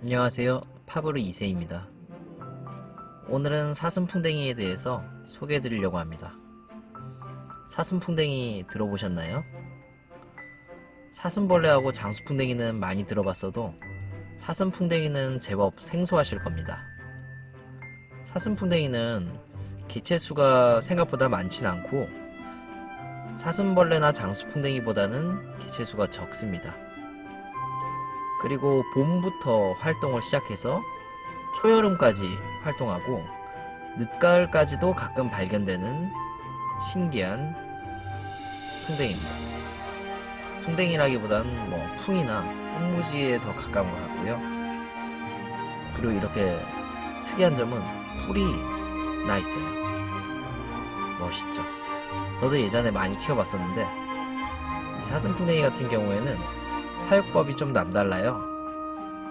안녕하세요. 파브르 2세입니다. 오늘은 사슴풍뎅이에 대해서 소개해 드리려고 합니다. 사슴풍뎅이 들어보셨나요? 사슴벌레하고 장수풍뎅이는 많이 들어봤어도 사슴풍뎅이는 제법 생소하실 겁니다. 사슴풍뎅이는 개체수가 생각보다 많진 않고 사슴벌레나 장수풍뎅이보다는 개체수가 적습니다. 그리고 봄부터 활동을 시작해서 초여름까지 활동하고 늦가을까지도 가끔 발견되는 신기한 풍뎅이입니다. 풍뎅이라기보다는 뭐 풍이나 꽃무지에 더 가까운 것 같고요. 그리고 이렇게 특이한 점은 뿔이 나 있어요. 멋있죠. 저도 예전에 많이 키워봤었는데 이 사슴풍뎅이 같은 경우에는 사육법이 좀 남달라요.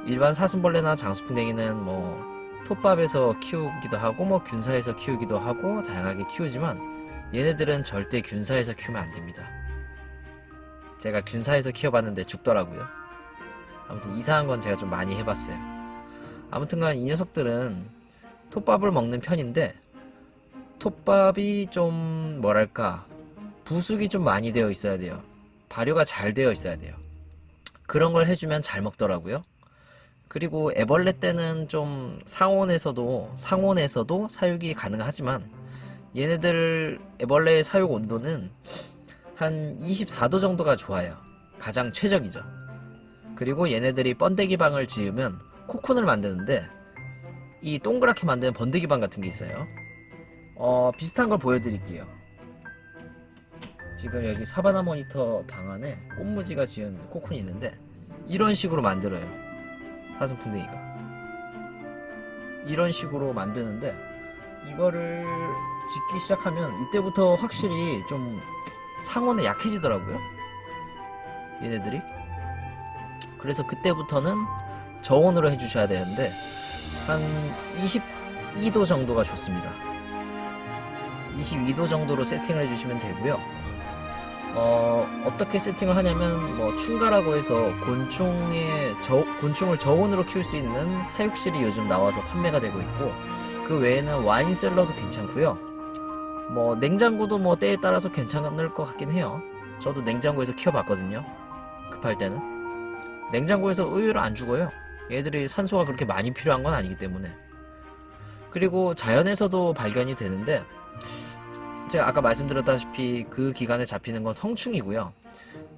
일반 사슴벌레나 장수풍뎅이는 뭐 톱밥에서 키우기도 하고 뭐 균사에서 키우기도 하고 다양하게 키우지만 얘네들은 절대 균사에서 키우면 안 됩니다. 제가 균사에서 키워봤는데 죽더라고요. 아무튼 이상한 건 제가 좀 많이 해봤어요. 아무튼간 이 녀석들은 톱밥을 먹는 편인데 톱밥이 좀 뭐랄까 부숙이 좀 많이 되어 있어야 돼요. 발효가 잘 되어 있어야 돼요. 그런 걸 해주면 잘 먹더라고요. 그리고 애벌레 때는 좀 상온에서도 상온에서도 사육이 가능하지만 얘네들 애벌레의 사육 온도는 한 24도 정도가 좋아요. 가장 최적이죠. 그리고 얘네들이 번데기 방을 지으면 코쿤을 만드는데 이 동그랗게 만드는 번데기 방 같은 게 있어요. 어, 비슷한 걸 보여드릴게요. 지금 여기 사바나 모니터 방 안에 꽃무지가 지은 코쿤이 있는데 이런 식으로 만들어요. 사슴풍뎅이가. 이런 식으로 만드는데 이거를 짓기 시작하면 이때부터 확실히 좀 상온에 약해지더라고요. 얘네들이. 그래서 그때부터는 저온으로 해주셔야 되는데 한 22도 정도가 좋습니다. 22도 정도로 세팅을 해주시면 되고요. 어, 어떻게 세팅을 하냐면 뭐 충가라고 해서 곤충의 저, 곤충을 저온으로 키울 수 있는 사육실이 요즘 나와서 판매가 되고 있고 그 외에는 와인 셀러도 괜찮고요. 뭐 냉장고도 뭐 때에 따라서 괜찮을 것 같긴 해요. 저도 냉장고에서 키워봤거든요. 급할 때는 냉장고에서 의외로 안 죽어요. 얘들이 산소가 그렇게 많이 필요한 건 아니기 때문에 그리고 자연에서도 발견이 되는데 제가 아까 말씀드렸다시피 그 기간에 잡히는 건 성충이고요.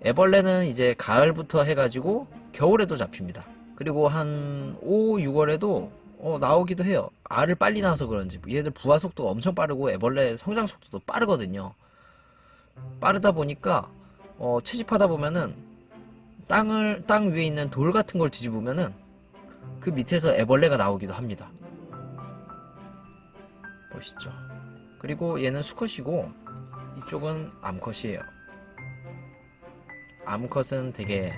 애벌레는 이제 가을부터 해가지고 겨울에도 잡힙니다. 그리고 한 5, 6월에도 어, 나오기도 해요. 알을 빨리 낳아서 그런지 얘들 부화 속도가 엄청 빠르고 애벌레 성장 속도도 빠르거든요. 빠르다 보니까 어, 채집하다 보면은 땅을 땅 위에 있는 돌 같은 걸 뒤집으면은 그 밑에서 애벌레가 나오기도 합니다. 보시죠. 그리고 얘는 수컷이고 이쪽은 암컷이에요. 암컷은 되게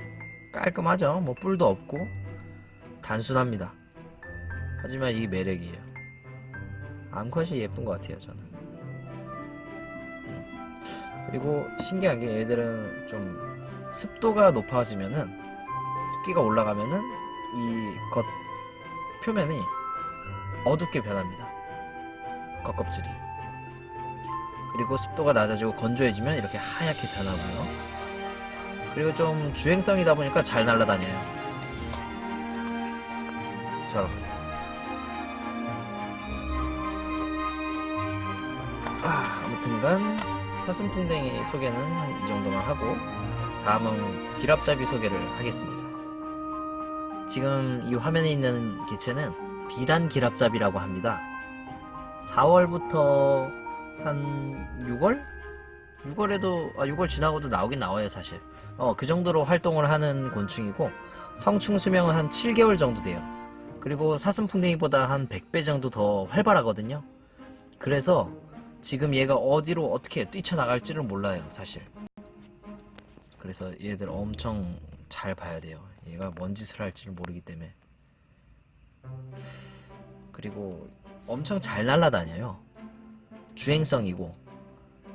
깔끔하죠. 뭐 뿔도 없고 단순합니다. 하지만 이게 매력이에요. 암컷이 예쁜 것 같아요, 저는. 음. 그리고 신기한 게 얘들은 좀 습도가 높아지면은 습기가 올라가면은 이 겉 표면이 어둡게 변합니다. 겉껍질이. 그리고 습도가 낮아지고 건조해지면 이렇게 하얗게 변하고요. 그리고 좀 주행성이다 보니까 잘 날아다녀요. 저렇게. 아, 아무튼간 사슴풍뎅이 소개는 한 이 정도만 하고 다음은 기랍잡이 소개를 하겠습니다. 지금 이 화면에 있는 개체는 비단 기랍잡이라고 합니다. 4월부터 한 6월? 6월에도 아 6월 지나고도 나오긴 나와요 사실. 어 그 정도로 활동을 하는 곤충이고 성충 수명은 한 7개월 정도 돼요. 그리고 사슴풍뎅이보다 한 100배 정도 더 활발하거든요. 그래서 지금 얘가 어디로 어떻게 뛰쳐나갈지를 몰라요 사실. 그래서 얘들 엄청 잘 봐야 돼요. 얘가 뭔 짓을 할지를 모르기 때문에. 그리고 엄청 잘 날아다녀요 주행성이고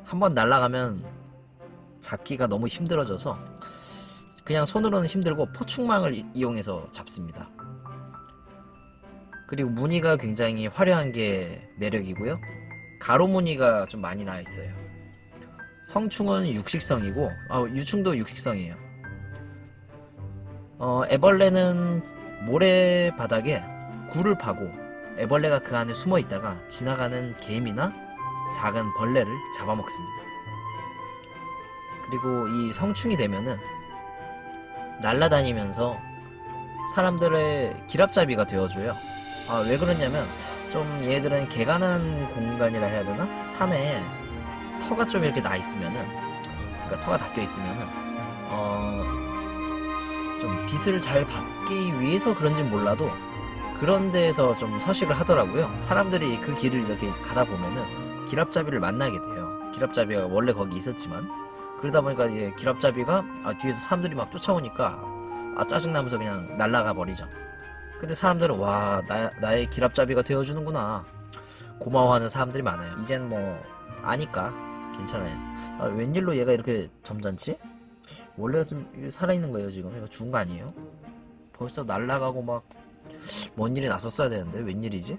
한 번 날아가면 잡기가 너무 힘들어져서 그냥 손으로는 힘들고 포충망을 이- 이용해서 잡습니다. 그리고 무늬가 굉장히 화려한 게 매력이고요. 가로 무늬가 좀 많이 나 있어요. 성충은 육식성이고, 아, 유충도 육식성이에요. 어, 애벌레는 모래 바닥에 굴을 파고 애벌레가 그 안에 숨어 있다가 지나가는 개미나 작은 벌레를 잡아먹습니다. 그리고 이 성충이 되면은 날아다니면서 사람들의 기랍잡이가 되어줘요. 아, 왜 그러냐면 좀 얘들은 개가는 공간이라 해야 되나? 산에 터가 좀 이렇게 나 있으면은 그러니까 터가 닦여 있으면은 어, 좀 빛을 잘 받기 위해서 그런지 몰라도 그런 데에서 좀 서식을 하더라고요. 사람들이 그 길을 이렇게 가다 보면은 기랍잡이를 만나게 돼요. 기랍잡이가 원래 거기 있었지만 그러다 보니까 이제 기랍잡이가 아, 뒤에서 사람들이 막 쫓아오니까 아 짜증나면서 그냥 날아가 버리죠. 근데 사람들은 와 나, 나의 기랍잡이가 되어주는구나 고마워하는 사람들이 많아요. 이젠 뭐 아니까 괜찮아요. 아, 웬일로 얘가 이렇게 점잖지? 원래였으면 살아있는 거예요 지금 이거 죽은 거 아니에요? 벌써 날아가고 막 뭔 일이 났었어야 되는데 웬일이지?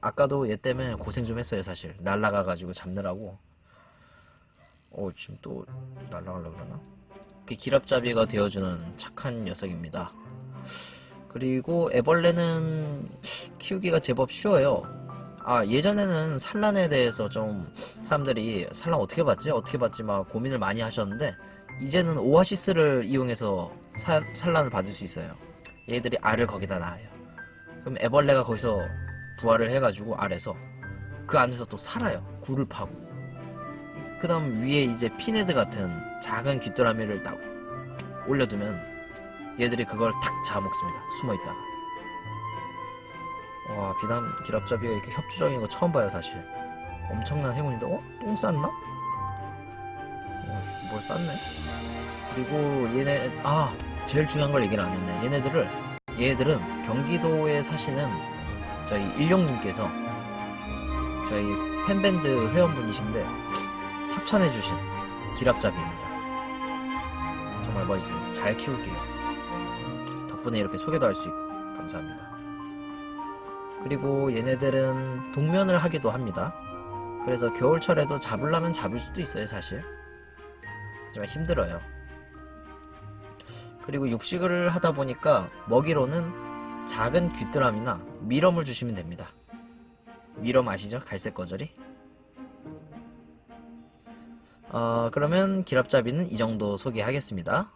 아까도 얘 때문에 고생 좀 했어요 사실. 날아가가지고 잡느라고. 어 지금 또 날아가려고 그러나? 그 기랍잡이가 되어주는 착한 녀석입니다. 그리고 애벌레는 키우기가 제법 쉬워요. 아 예전에는 산란에 대해서 좀 사람들이 산란 어떻게 받지? 어떻게 받지? 막 고민을 많이 하셨는데 이제는 오아시스를 이용해서 사- 산란을 받을 수 있어요. 얘들이 알을 거기다 낳아요. 그럼 애벌레가 거기서 부화를 해가지고 알에서 그 안에서 또 살아요. 굴을 파고. 그 다음 위에 이제 피네드 같은 작은 귀뚜라미를 딱 올려두면 얘들이 그걸 탁 잡아먹습니다. 숨어있다가. 와 비담 기랍잡이가 이렇게 협조적인 거 처음 봐요 사실. 엄청난 행운인데 어? 똥 쌌나? 어, 뭘 쌌네? 그리고 얘네 아 제일 중요한 걸 얘기를 안 했네. 얘네들을 얘네들은 경기도에 사시는 저희 일용님께서 저희 팬밴드 회원분이신데 협찬해주신 기랍잡이입니다. 정말 멋있습니다. 잘 키울게요. 덕분에 이렇게 소개도 할 수 있고 감사합니다. 그리고 얘네들은 동면을 하기도 합니다. 그래서 겨울철에도 잡으려면 잡을 수도 있어요 사실. 하지만 힘들어요. 그리고 육식을 하다 보니까 먹이로는 작은 귀뚜라미나 미럼을 주시면 됩니다. 미럼 아시죠? 갈색 거절이? 어, 그러면 기랍잡이는 이 정도 소개하겠습니다